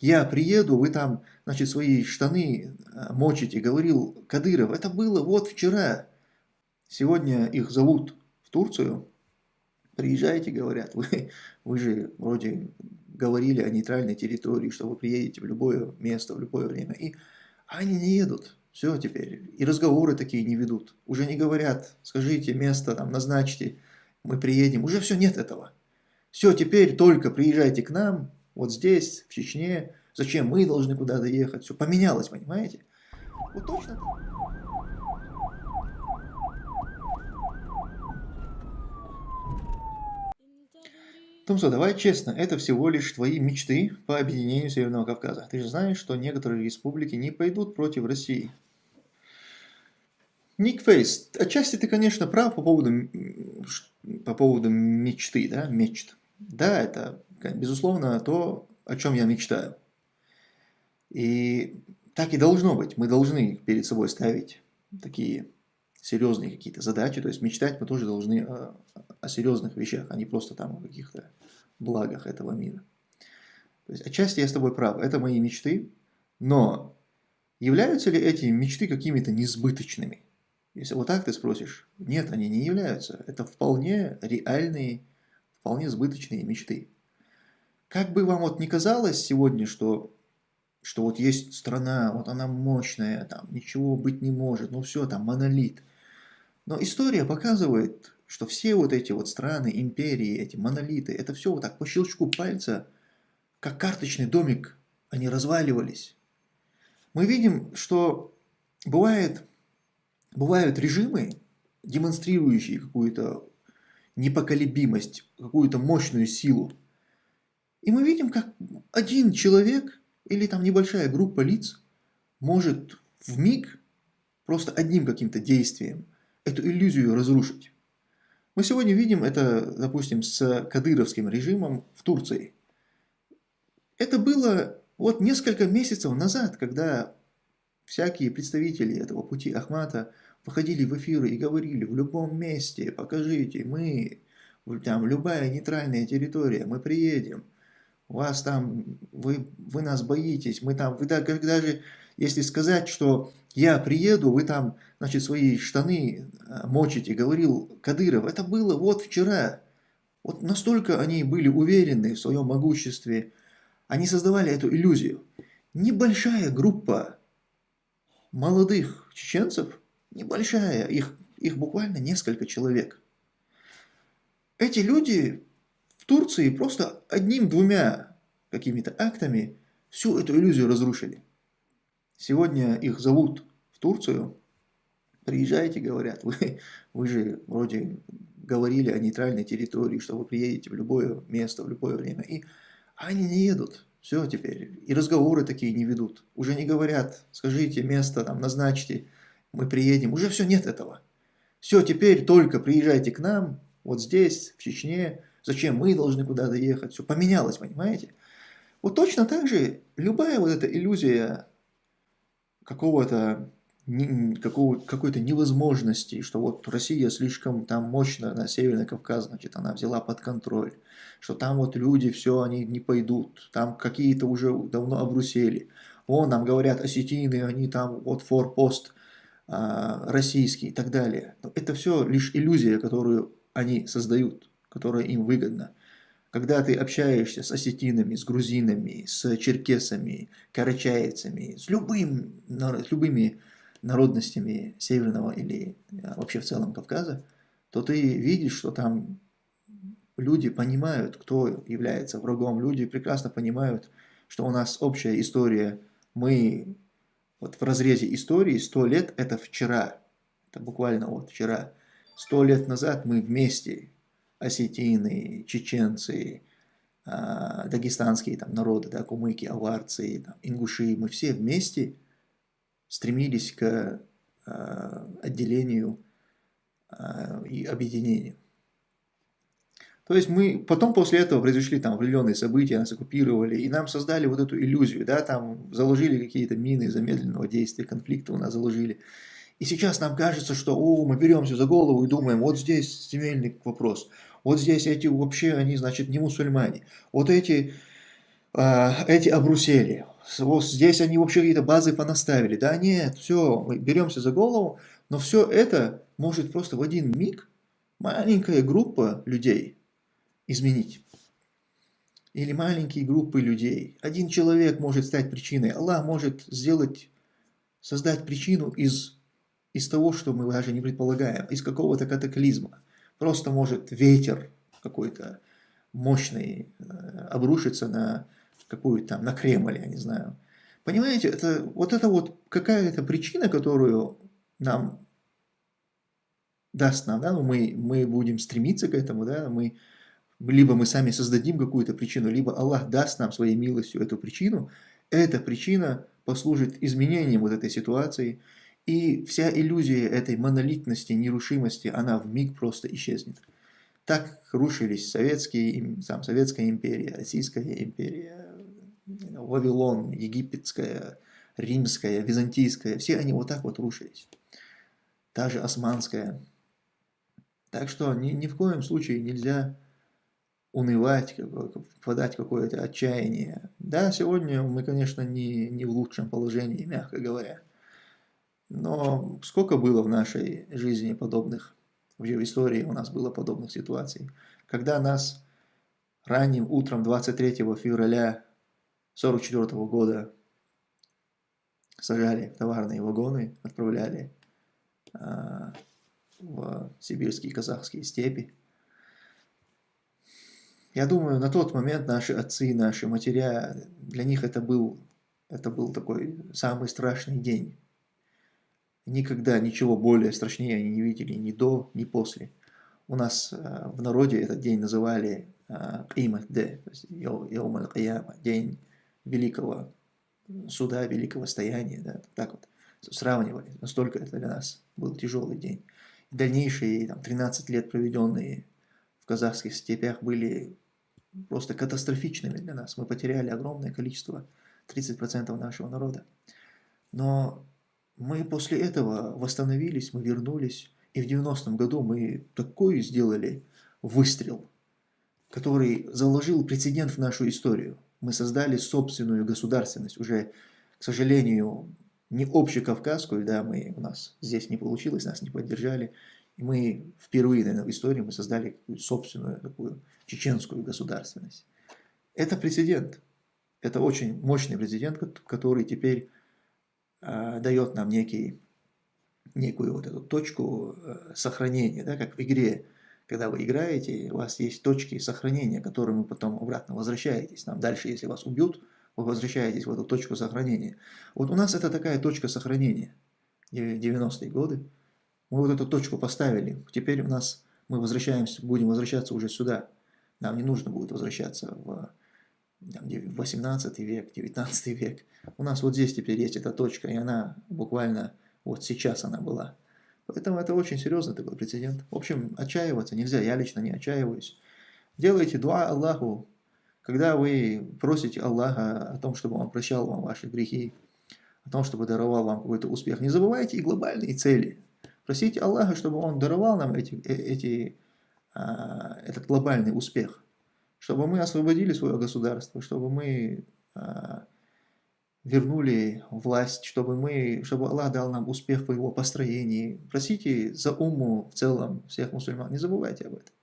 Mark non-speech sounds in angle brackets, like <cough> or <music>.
я приеду, вы там, значит, свои штаны э, мочите, говорил Кадыров. Это было вот вчера. Сегодня их зовут в Турцию. Приезжайте, говорят, вы, вы же вроде говорили о нейтральной территории, что вы приедете в любое место, в любое время. И они не едут. Все теперь. И разговоры такие не ведут. Уже не говорят, скажите место, там, назначьте, мы приедем. Уже все, нет этого. Все, теперь только приезжайте к нам, вот здесь, в Чечне. Зачем мы должны куда-то ехать? Все поменялось, понимаете? Вот точно Тумсо, давай честно, это всего лишь твои мечты по объединению Северного Кавказа. Ты же знаешь, что некоторые республики не пойдут против России. Ник Фейс, отчасти ты, конечно, прав по поводу, по поводу мечты, да, мечт. Да, это, безусловно, то, о чем я мечтаю. И так и должно быть. Мы должны перед собой ставить такие серьезные какие-то задачи. То есть мечтать мы тоже должны о, о серьезных вещах, а не просто там о каких-то благах этого мира. То есть отчасти я с тобой прав. Это мои мечты. Но являются ли эти мечты какими-то несбыточными? Если вот так ты спросишь, нет, они не являются. Это вполне реальные, вполне сбыточные мечты. Как бы вам вот не казалось сегодня, что что вот есть страна, вот она мощная, там ничего быть не может, ну все, там монолит. Но история показывает, что все вот эти вот страны, империи, эти монолиты, это все вот так по щелчку пальца, как карточный домик, они разваливались. Мы видим, что бывает, бывают режимы, демонстрирующие какую-то непоколебимость, какую-то мощную силу. И мы видим, как один человек или там небольшая группа лиц может в миг просто одним каким-то действием эту иллюзию разрушить. Мы сегодня видим это, допустим, с кадыровским режимом в Турции. Это было вот несколько месяцев назад, когда всякие представители этого пути Ахмата выходили в эфиры и говорили, в любом месте, покажите, мы, там, любая нейтральная территория, мы приедем, вас там, вы, вы нас боитесь, мы там, вы даже, если сказать, что я приеду, вы там, значит, свои штаны э, мочите, говорил Кадыров, это было вот вчера. Вот настолько они были уверены в своем могуществе, они создавали эту иллюзию. Небольшая группа молодых чеченцев, небольшая, их, их буквально несколько человек. Эти люди Турции просто одним-двумя какими-то актами всю эту иллюзию разрушили. Сегодня их зовут в Турцию, приезжайте, говорят, <laughs> вы, вы же вроде говорили о нейтральной территории, что вы приедете в любое место, в любое время, и они не едут. Все теперь. И разговоры такие не ведут. Уже не говорят, скажите место, там, назначьте, мы приедем. Уже все, нет этого. Все, теперь только приезжайте к нам, вот здесь, в Чечне, Зачем мы должны куда-то ехать? Все поменялось, понимаете? Вот точно так же любая вот эта иллюзия какого-то какой-то невозможности, что вот Россия слишком там мощно на Северный Кавказ, значит, она взяла под контроль, что там вот люди, все, они не пойдут, там какие-то уже давно обрусели. О, нам говорят осетины, они там вот форпост а, российский и так далее. Но это все лишь иллюзия, которую они создают которая им выгодна. Когда ты общаешься с осетинами, с грузинами, с черкесами, карачаевцами, с, любым, с любыми народностями Северного или а, вообще в целом Кавказа, то ты видишь, что там люди понимают, кто является врагом. Люди прекрасно понимают, что у нас общая история. Мы вот в разрезе истории 100 лет – это вчера. Это буквально вот вчера. Сто лет назад мы вместе осетины, чеченцы, а, дагестанские там, народы, да, кумыки, аварцы, там, ингуши, мы все вместе стремились к а, отделению а, и объединению. То есть мы потом после этого произошли там определенные события, нас оккупировали, и нам создали вот эту иллюзию, да, там заложили какие-то мины замедленного действия, конфликта у нас заложили. И сейчас нам кажется, что о, мы беремся за голову и думаем, вот здесь земельный вопрос, вот здесь эти вообще, они, значит, не мусульмане. Вот эти а, эти обрусели. Вот здесь они вообще какие-то базы понаставили. Да нет, все, мы беремся за голову, но все это может просто в один миг маленькая группа людей изменить. Или маленькие группы людей. Один человек может стать причиной. Аллах может сделать, создать причину из, из того, что мы даже не предполагаем, из какого-то катаклизма. Просто может ветер какой-то мощный э, обрушиться на какую-то там, на Кремль, я не знаю. Понимаете, это вот это вот какая-то причина, которую нам даст нам, да, ну мы, мы будем стремиться к этому, да, мы, либо мы сами создадим какую-то причину, либо Аллах даст нам своей милостью эту причину, эта причина послужит изменением вот этой ситуации, и вся иллюзия этой монолитности, нерушимости, она в миг просто исчезнет. Так рушились советские, там, Советская империя, Российская империя, Вавилон, Египетская, Римская, Византийская, все они вот так вот рушились. Же Османская. Так что ни, ни в коем случае нельзя унывать, впадать в какое-то отчаяние. Да, сегодня мы, конечно, не, не в лучшем положении, мягко говоря. Но сколько было в нашей жизни подобных, в истории у нас было подобных ситуаций, когда нас ранним утром 23 февраля 44 года сажали в товарные вагоны, отправляли а, в сибирские казахские степи. Я думаю, на тот момент наши отцы, наши матеря, для них это был, это был такой самый страшный день. Никогда ничего более страшнее они не видели ни до, ни после. У нас э, в народе этот день называли Qimат э, Д, то есть Йом Аль-Кияма, день великого суда, великого стояния. Да, так вот сравнивали. Настолько это для нас был тяжелый день. Дальнейшие там, 13 лет, проведенные в казахских степях, были просто катастрофичными для нас. Мы потеряли огромное количество, 30% нашего народа. Но мы после этого восстановились, мы вернулись, и в 90-м году мы такой сделали выстрел, который заложил прецедент в нашу историю. Мы создали собственную государственность, уже, к сожалению, не общекавказскую, да, мы, у нас здесь не получилось, нас не поддержали, и мы впервые, наверное, в истории мы создали собственную такую чеченскую государственность. Это прецедент, это очень мощный прецедент, который теперь э, дает нам некий, некую вот эту точку э, сохранения, да, как в игре, когда вы играете, у вас есть точки сохранения, к которым вы потом обратно возвращаетесь. Там дальше, если вас убьют, вы возвращаетесь в эту точку сохранения. Вот у нас это такая точка сохранения, 90-е годы. Мы вот эту точку поставили, теперь у нас мы возвращаемся, будем возвращаться уже сюда. Нам не нужно будет возвращаться в 18 век, 19 век. У нас вот здесь теперь есть эта точка, и она буквально вот сейчас она была. Поэтому это очень серьезный такой прецедент. В общем, отчаиваться нельзя, я лично не отчаиваюсь. Делайте дуа Аллаху, когда вы просите Аллаха о том, чтобы Он прощал вам ваши грехи, о том, чтобы даровал вам какой-то успех, не забывайте и глобальные цели. Просите Аллаха, чтобы Он даровал нам эти, э, эти, а, этот глобальный успех чтобы мы освободили свое государство, чтобы мы а, вернули власть, чтобы, мы, чтобы Аллах дал нам успех в его построении. Просите за уму в целом всех мусульман, не забывайте об этом.